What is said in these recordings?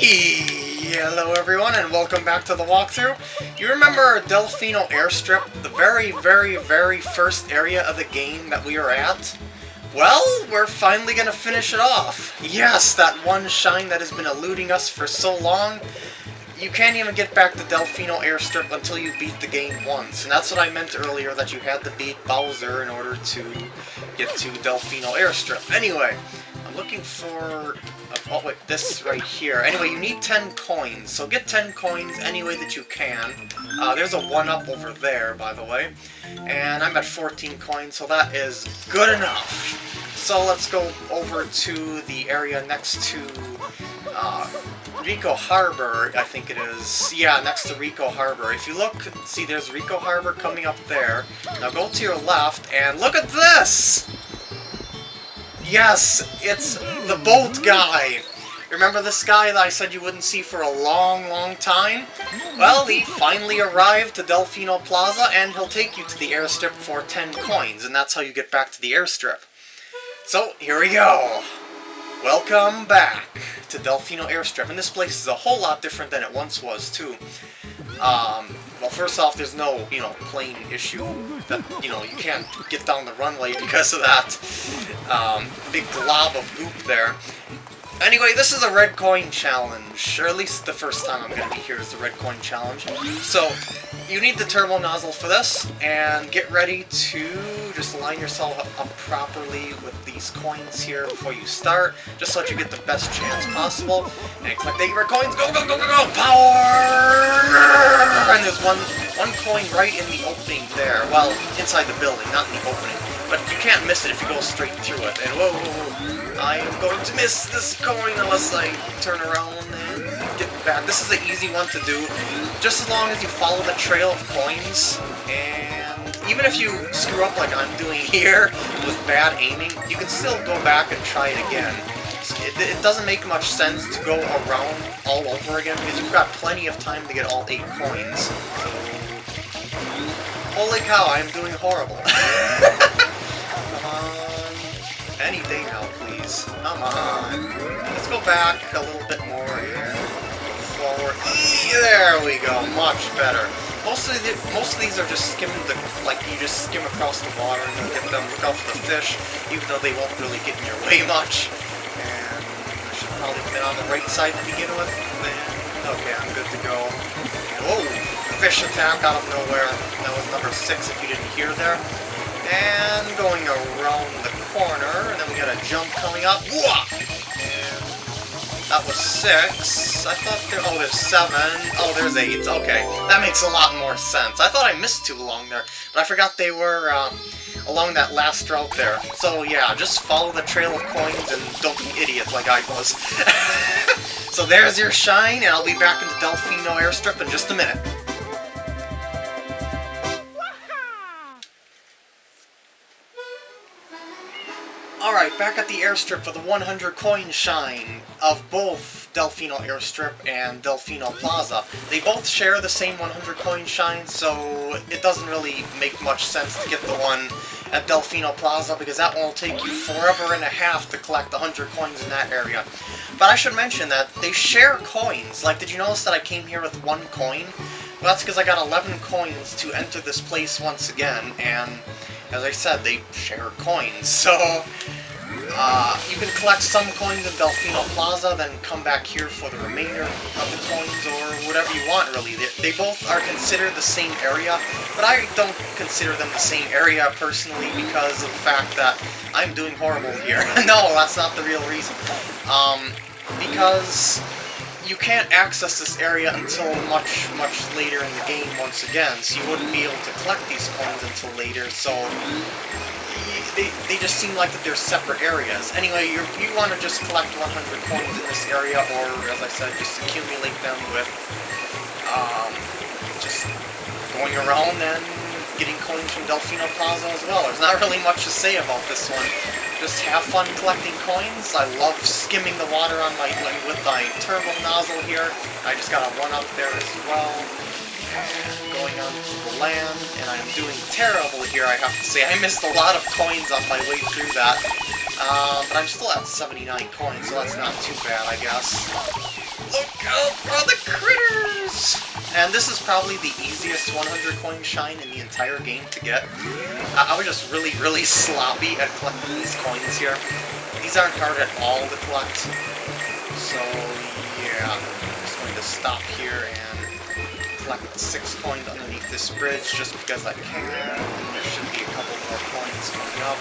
Hello everyone and welcome back to the walkthrough. You remember Delfino Airstrip, the very, very, very first area of the game that we were at? Well, we're finally gonna finish it off. Yes, that one shine that has been eluding us for so long. You can't even get back to Delfino Airstrip until you beat the game once. And that's what I meant earlier, that you had to beat Bowser in order to get to Delfino Airstrip. Anyway, I'm looking for Oh wait, this right here. Anyway, you need 10 coins, so get 10 coins any way that you can. Uh, there's a 1-up over there, by the way. And I'm at 14 coins, so that is good enough. So let's go over to the area next to uh, Ricco Harbor, I think it is. Yeah, next to Ricco Harbor. If you look, see there's Ricco Harbor coming up there. Now go to your left, and look at this! Yes, it's the boat guy. Remember this guy that I said you wouldn't see for a long, long time? Well, he finally arrived to Delfino Plaza, and he'll take you to the airstrip for 10 coins, and that's how you get back to the airstrip. So, here we go. Welcome back to Delfino Airstrip, and this place is a whole lot different than it once was, too. Um, well, first off, there's no, you know, plane issue that, you know, you can't get down the runway because of that um, big glob of goop there. Anyway, this is a red coin challenge, or at least the first time I'm going to be here is the red coin challenge. So, you need the turbo nozzle for this, and get ready to just line yourself up properly with these coins here before you start, just so that you get the best chance possible. And collect the red coins, go, go, go, go, go, power! And there's one, one coin right in the opening there, well, inside the building, not in the opening. But you can't miss it if you go straight through it. And whoa, whoa, whoa, I am going to miss this coin unless I turn around and get back. This is an easy one to do, just as long as you follow the trail of coins. And even if you screw up like I'm doing here with bad aiming, you can still go back and try it again. It, it, doesn't make much sense to go around all over again because you've got plenty of time to get all 8 coins. Holy cow, I'm doing horrible. Come on. Let's go back a little bit more here. Forward. There we go. Much better. Most of, the, most of these are just skimming the, like, you just skim across the water and you get them, look out for the fish, even though they won't really get in your way much. And I should probably have been on the right side to begin with. Okay, I'm good to go. Whoa! Fish attack out of nowhere. That was number six if you didn't hear there. And going around the corner, and then we got a jump coming up. And that was six. I thought there... Oh, there's seven. Oh, there's eight. Okay, that makes a lot more sense. I thought I missed two along there, but I forgot they were uh, along that last route there. So yeah, just follow the trail of coins and don't be an idiot like I was. so there's your shine, and I'll be back in the Delfino Airstrip in just a minute. Back at the airstrip for the 100 coin shine of both Delfino Airstrip and Delfino Plaza. They both share the same 100 coin shine, so it doesn't really make much sense to get the one at Delfino Plaza because that one will take you forever and a half to collect 100 coins in that area. But I should mention that they share coins. Like, did you notice that I came here with one coin? Well, that's because I got 11 coins to enter this place once again, and as I said, they share coins, so uh, you can collect some coins in Delfino Plaza, then come back here for the remainder of the coins, or whatever you want, really. They, they, both are considered the same area, but I don't consider them the same area, personally, because of the fact that I'm doing horrible here. no, that's not the real reason. Um, because you can't access this area until much, much later in the game once again, so you wouldn't be able to collect these coins until later, so they, they just seem like that they're separate areas. Anyway, you you want to just collect 100 coins in this area, or, as I said, just accumulate them with, um, just going around and getting coins from Delfino Plaza as well. There's not really much to say about this one. Just have fun collecting coins. I love skimming the water on my with my turbo nozzle here. I just got a one up there as well. Going on to the land, and I'm doing terrible here, I have to say. I missed a lot of coins on my way through that. Um, but I'm still at 79 coins, so that's not too bad, I guess. Look out for the critters! And this is probably the easiest 100 coin shine in the entire game to get. I, I was just really, really sloppy at collecting these coins here. These aren't hard at all to collect. So, yeah. I'm just going to stop here and collect six coins underneath this bridge just because I can. There should be a couple more coins coming up.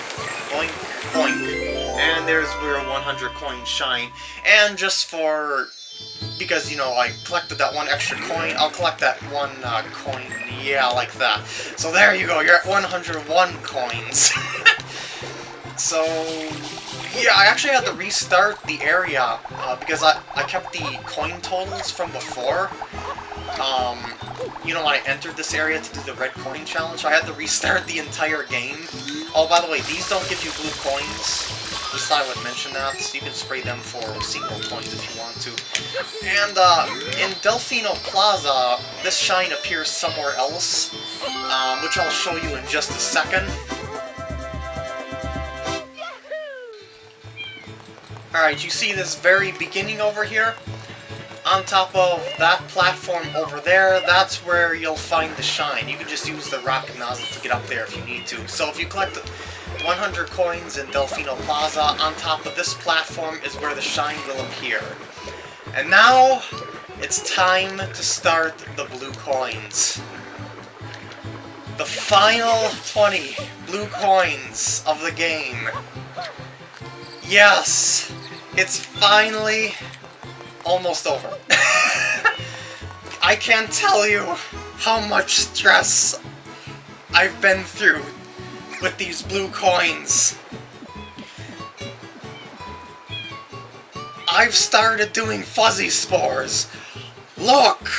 Boink, boink. And there's where 100 coins shine. And just for because, you know, I collected that one extra coin, I'll collect that one uh, coin, yeah, like that. So there you go, you're at 101 coins. so, yeah, I actually had to restart the area, uh, because I, I kept the coin totals from before. Um, you know, I entered this area to do the red coin challenge, I had to restart the entire game. Oh, by the way, these don't give you blue coins. Just thought I would mention that, so you can spray them for sequel coins if you want to. And, uh, in Delfino Plaza, this shine appears somewhere else, um, which I'll show you in just a second. Alright, you see this very beginning over here? On top of that platform over there, that's where you'll find the shine. You can just use the rocket nozzle to get up there if you need to. So if you collect 100 coins in Delfino Plaza. On top of this platform is where the shine will appear. And now, it's time to start the blue coins. The final 20 blue coins of the game. Yes! It's finally almost over. I can't tell you how much stress I've been through with these blue coins. I've started doing fuzzy spores. Look!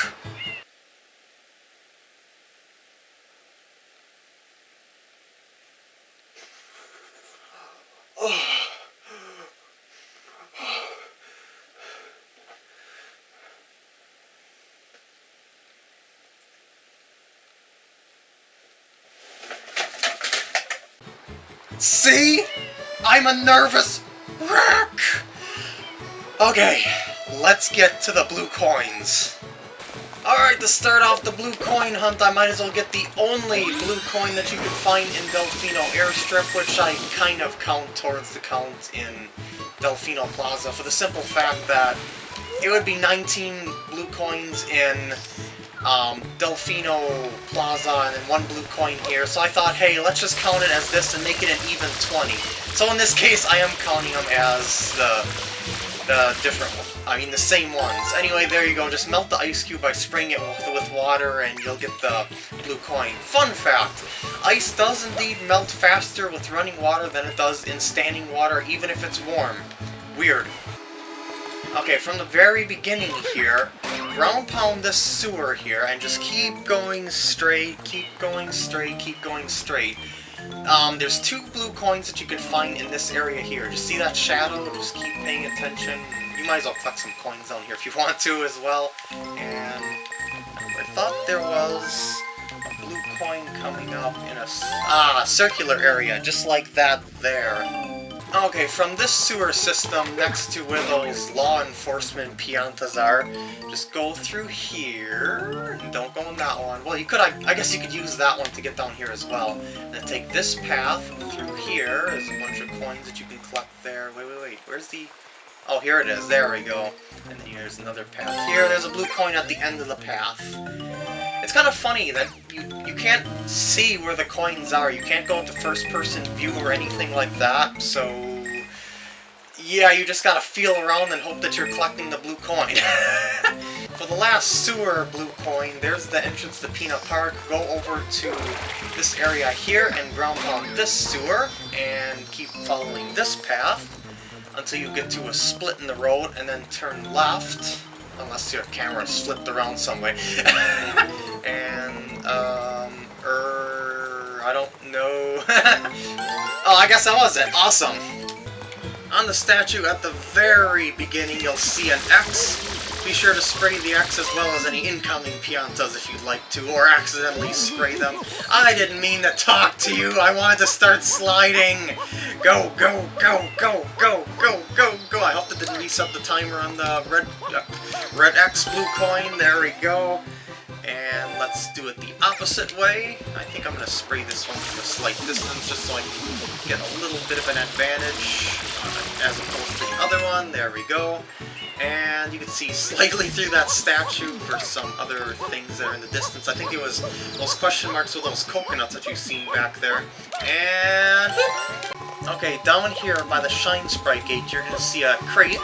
See? I'm a nervous wreck! Okay, let's get to the blue coins. Alright, to start off the blue coin hunt, I might as well get the only blue coin that you can find in Delfino Airstrip, which I kind of count towards the count in Delfino Plaza, for the simple fact that it would be 19 blue coins in um, Delfino Plaza and then one blue coin here. So I thought, hey, let's just count it as this and make it an even 20. So in this case, I am counting them as the, the different I mean, the same ones. Anyway, there you go. Just melt the ice cube by spraying it with, with water and you'll get the blue coin. Fun fact, ice does indeed melt faster with running water than it does in standing water, even if it's warm. Weird. Okay, from the very beginning here, ground pound this sewer here and just keep going straight, keep going straight, keep going straight. Um, there's two blue coins that you can find in this area here. Just see that shadow? Just keep paying attention. You might as well collect some coins down here if you want to as well. And I thought there was a blue coin coming up in a ah, circular area, just like that there. Okay, from this sewer system next to where those law enforcement piantas are, just go through here, and don't go in that one. Well, you could, I, I guess you could use that one to get down here as well. And then take this path through here, there's a bunch of coins that you can collect there. Wait, wait, wait, where's the... Oh, here it is, there we go. And then here's another path here, there's a blue coin at the end of the path. It's kind of funny that you, you can't see where the coins are. You can't go into first-person view or anything like that, so... Yeah, you just gotta feel around and hope that you're collecting the blue coin. For the last sewer blue coin, there's the entrance to Pinna Park. Go over to this area here and ground pound this sewer, and keep following this path until you get to a split in the road, and then turn left, unless your camera slipped around some way. and, um, er, I don't know. oh, I guess that was it. Awesome. On the statue at the very beginning, you'll see an X. Be sure to spray the X as well as any incoming Piantas if you'd like to, or accidentally spray them. I didn't mean to talk to you, I wanted to start sliding! Go, go, go, go, go, go, go, go! I hope that didn't reset the timer on the red, uh, red X, blue coin, there we go. And let's do it the opposite way. I think I'm going to spray this one from a slight distance just so I can get a little bit of an advantage uh, as opposed to the other one. There we go. And you can see slightly through that statue for some other things that are in the distance. I think it was those question marks with those coconuts that you've seen back there. And... Okay, down here by the Shine Sprite gate, you're going to see a crate.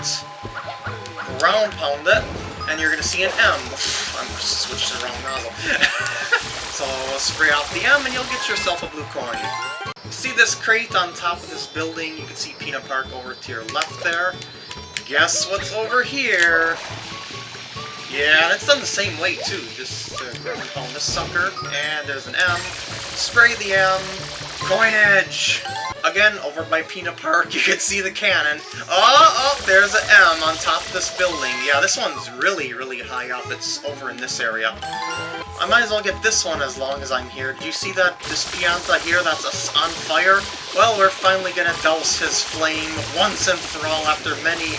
Ground pound it and you're going to see an M. I'm switched to the wrong nozzle. so spray off the M and you'll get yourself a blue coin. See this crate on top of this building? You can see Pinna Park over to your left there. Guess what's over here? Yeah, and it's done the same way too. Just uh, grab this sucker, and there's an M. Spray the M. Coinage! Again, over by Pinna Park, you can see the cannon. Oh, oh, there's an M on top of this building. Yeah, this one's really, really high up. It's over in this area. I might as well get this one as long as I'm here. Do you see that, this Pianta here that's on fire? Well, we're finally gonna douse his flame once and for all after many,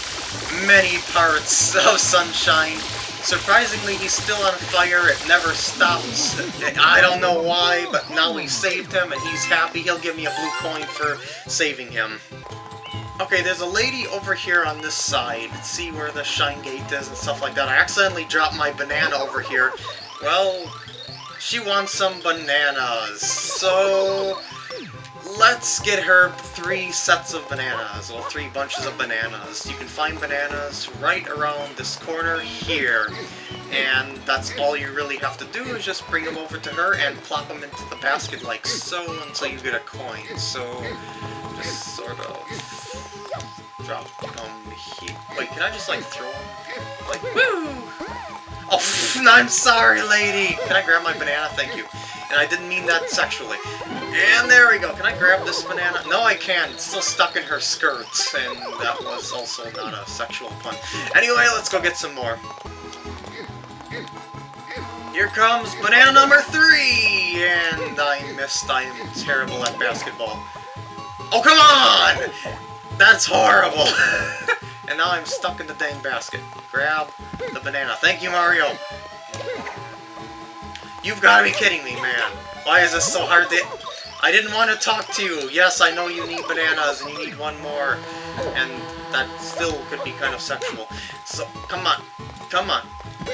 many parts of sunshine. Surprisingly, he's still on fire. It never stops. I don't know why, but now we saved him, and he's happy. He'll give me a blue coin for saving him. Okay, there's a lady over here on this side. See where the shine gate is and stuff like that. I accidentally dropped my banana over here. Well, she wants some bananas. So, let's get her three sets of bananas, or three bunches of bananas. You can find bananas right around this corner here. And that's all you really have to do is just bring them over to her and plop them into the basket like so until you get a coin. So, just sort of drop them here. Wait, can I just like throw them? Like, woo! Oh, I'm sorry, lady! Can I grab my banana? Thank you. And I didn't mean that sexually. And there we go. Can I grab this banana? No, I can't. It's still stuck in her skirts, and that was also not a sexual pun. Anyway, let's go get some more. Here comes banana number three! And I missed. I am terrible at basketball. Oh, come on! That's horrible! and now I'm stuck in the dang basket. Grab the banana. Thank you, Mario! You've got to be kidding me, man. Why is this so hard to... I didn't want to talk to you. Yes, I know you need bananas and you need one more. And that still could be kind of sexual. So, come on. Come on.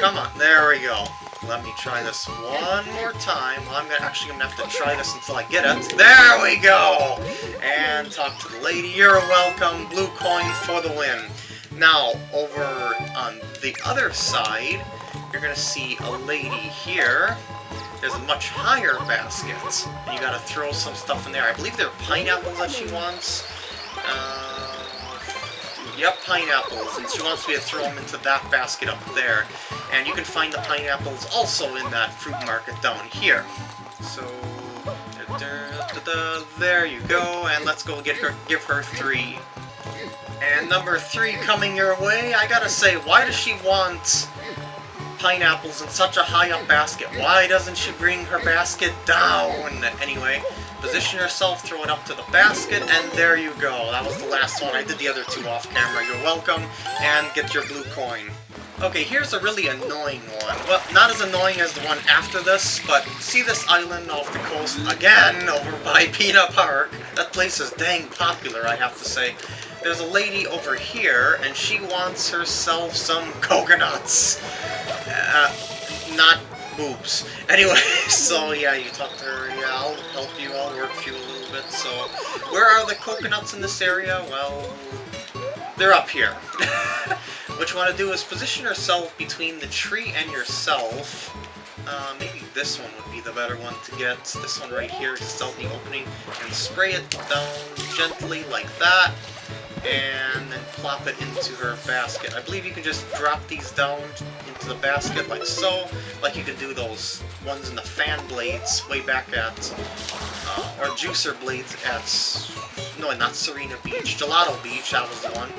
Come on. There we go. Let me try this one more time. Well, I'm gonna, actually going to have to try this until I get it. There we go! And talk to the lady. You're welcome. Blue coin for the win. Now, over on the other side, you're going to see a lady here there's a much higher basket. And you gotta throw some stuff in there. I believe there are pineapples that she wants. Uh, yep, pineapples. And she wants me to throw them into that basket up there. And you can find the pineapples also in that fruit market down here. So, there you go. And let's go get her, give her three. And number three coming your way, I gotta say, why does she want pineapples in such a high up basket. Why doesn't she bring her basket down? Anyway, position yourself, throw it up to the basket, and there you go. That was the last one. I did the other two off camera. You're welcome, and get your blue coin. Okay, here's a really annoying one. Well, not as annoying as the one after this, but see this island off the coast again over by Pinna Park? That place is dang popular, I have to say. There's a lady over here, and she wants herself some coconuts. Uh, not boobs. Anyway, so yeah, you talk to her, yeah, I'll help you, I'll work for you a little bit, so... Where are the coconuts in this area? Well, they're up here. what you want to do is position yourself between the tree and yourself. Uh, maybe this one would be the better one to get. This one right here, just out the opening, and spray it down gently like that and then plop it into her basket. I believe you can just drop these down into the basket like so, like you could do those ones in the fan blades way back at, uh, or juicer blades at, no, not Sirena Beach, Gelato Beach, that was the one.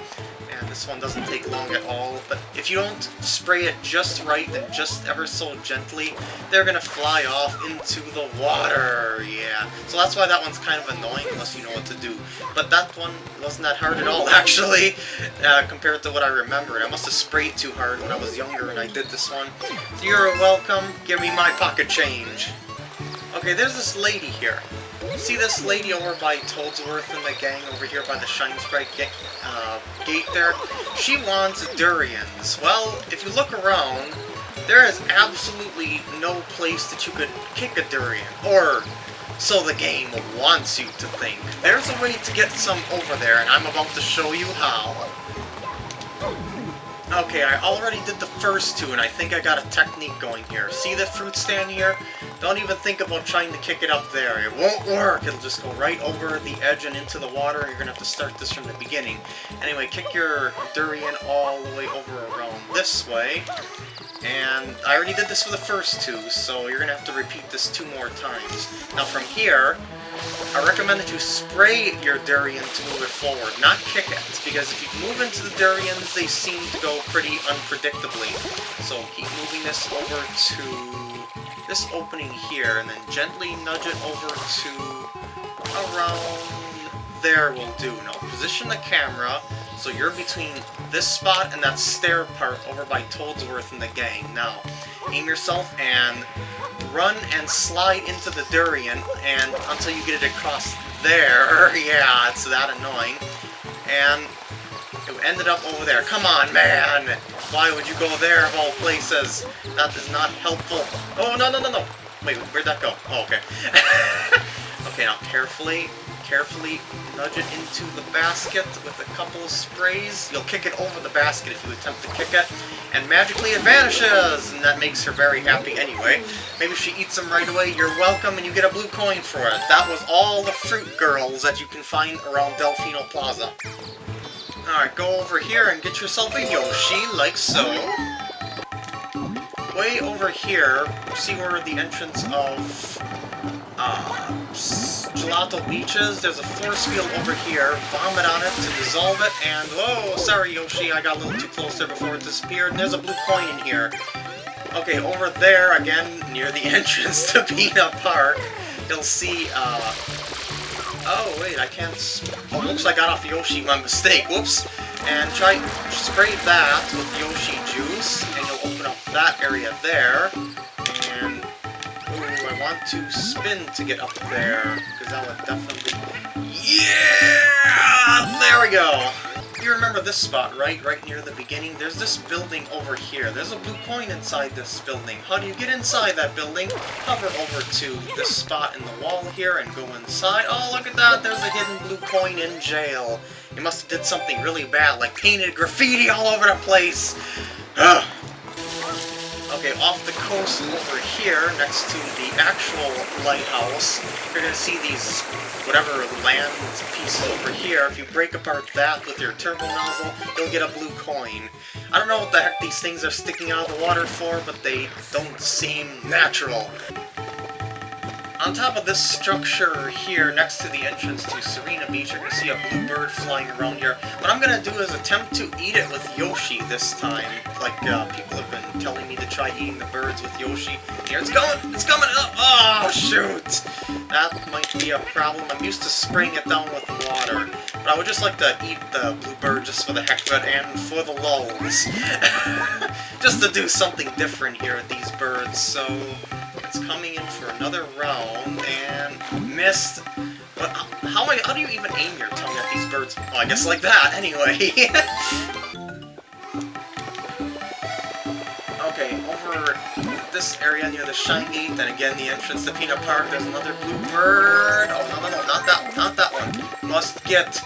This one doesn't take long at all, but if you don't spray it just right and just ever so gently, they're gonna fly off into the water, yeah. So that's why that one's kind of annoying unless you know what to do. But that one wasn't that hard at all, actually, uh, compared to what I remembered. I must have sprayed too hard when I was younger and I did this one. So you're welcome, give me my pocket change. Okay, there's this lady here. See this lady over by Toadsworth and the gang over here by the Shine Sprite ga uh, gate there? She wants durians. Well, if you look around, there is absolutely no place that you could kick a durian. Or so the game wants you to think. There's a way to get some over there, and I'm about to show you how. Okay, I already did the first two, and I think I got a technique going here. See the fruit stand here? Don't even think about trying to kick it up there. It won't work. It'll just go right over the edge and into the water. You're going to have to start this from the beginning. Anyway, kick your durian all the way over around this way. And I already did this for the first two, so you're going to have to repeat this two more times. Now from here, I recommend that you spray your durian to move it forward, not kick it, because if you move into the durians, they seem to go pretty unpredictably. So keep moving this over to this opening here, and then gently nudge it over to around there will do. Now, position the camera so you're between this spot and that stair part over by Toadsworth and the gang. Now, aim yourself and run and slide into the durian and until you get it across there. yeah, it's that annoying. And it ended up over there. Come on, man! Why would you go there of all places? That is not helpful. Oh, no, no, no, no! Wait, where'd that go? Oh, okay. okay, now carefully, carefully nudge it into the basket with a couple of sprays. You'll kick it over the basket if you attempt to kick it, and magically it vanishes! And that makes her very happy anyway. Maybe she eats them right away, you're welcome, and you get a blue coin for it. That was all the fruit girls that you can find around Delfino Plaza. Alright, go over here and get yourself a Yoshi, like so. Way over here, see where the entrance of uh, Gelato Beach is? There's a force field over here. Vomit on it to dissolve it, and whoa, sorry Yoshi, I got a little too close there before it disappeared. And there's a blue coin in here. Okay, over there, again, near the entrance to Pinna Park, you'll see, uh, Oh, wait, I can't... Oh, looks like I got off Yoshi, my mistake, whoops. And try spray that with Yoshi juice, and you'll open up that area there. Want to spin to get up there, because that would definitely... Yeah! There we go! You remember this spot, right? Right near the beginning? There's this building over here. There's a blue coin inside this building. How do you get inside that building? Hover over to this spot in the wall here and go inside. Oh, look at that! There's a hidden blue coin in jail. You must have did something really bad, like painted graffiti all over the place. Ugh. Okay, off the coast over here, next to the actual lighthouse, you're going to see these whatever land piece over here, if you break apart that with your turbo nozzle, you'll get a blue coin. I don't know what the heck these things are sticking out of the water for, but they don't seem natural. On top of this structure here, next to the entrance to Sirena Beach, you're going to see a blue bird flying around here. What I'm going to do is attempt to eat it with Yoshi this time. Like, uh, people have been telling me to try eating the birds with Yoshi. Here, it's going! It's coming up! Oh, shoot! That might be a problem. I'm used to spraying it down with water. But I would just like to eat the blue bird just for the heck of it and for the lulls. just to do something different here with these birds, so... It's coming in for another round, and missed. But how, how do you even aim your tongue at these birds? I guess like that, anyway. okay, over this area near the Gate, then again the entrance to Pinna Park, there's another blue bird. Oh, no, no, no, not that, not that one. Must get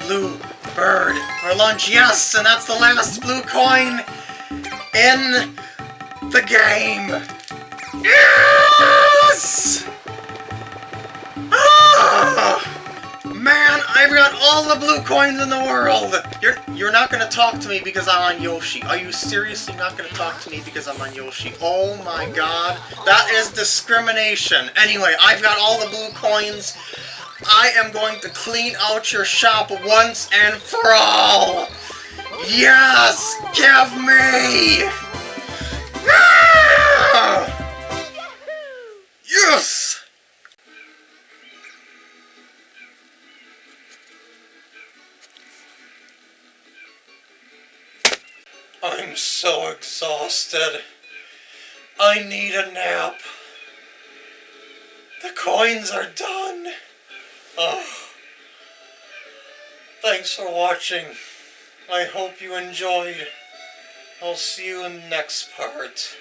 blue bird for lunch, yes! And that's the last blue coin in the game! Yes! Ah! Man, I've got all the blue coins in the world! You're you're not gonna talk to me because I'm on Yoshi. Are you seriously not gonna talk to me because I'm on Yoshi? Oh my god. That is discrimination. Anyway, I've got all the blue coins. I am going to clean out your shop once and for all! Yes! Give me! Yes! I'm so exhausted. I need a nap. The coins are done. Oh. Thanks for watching. I hope you enjoyed. I'll see you in the next part.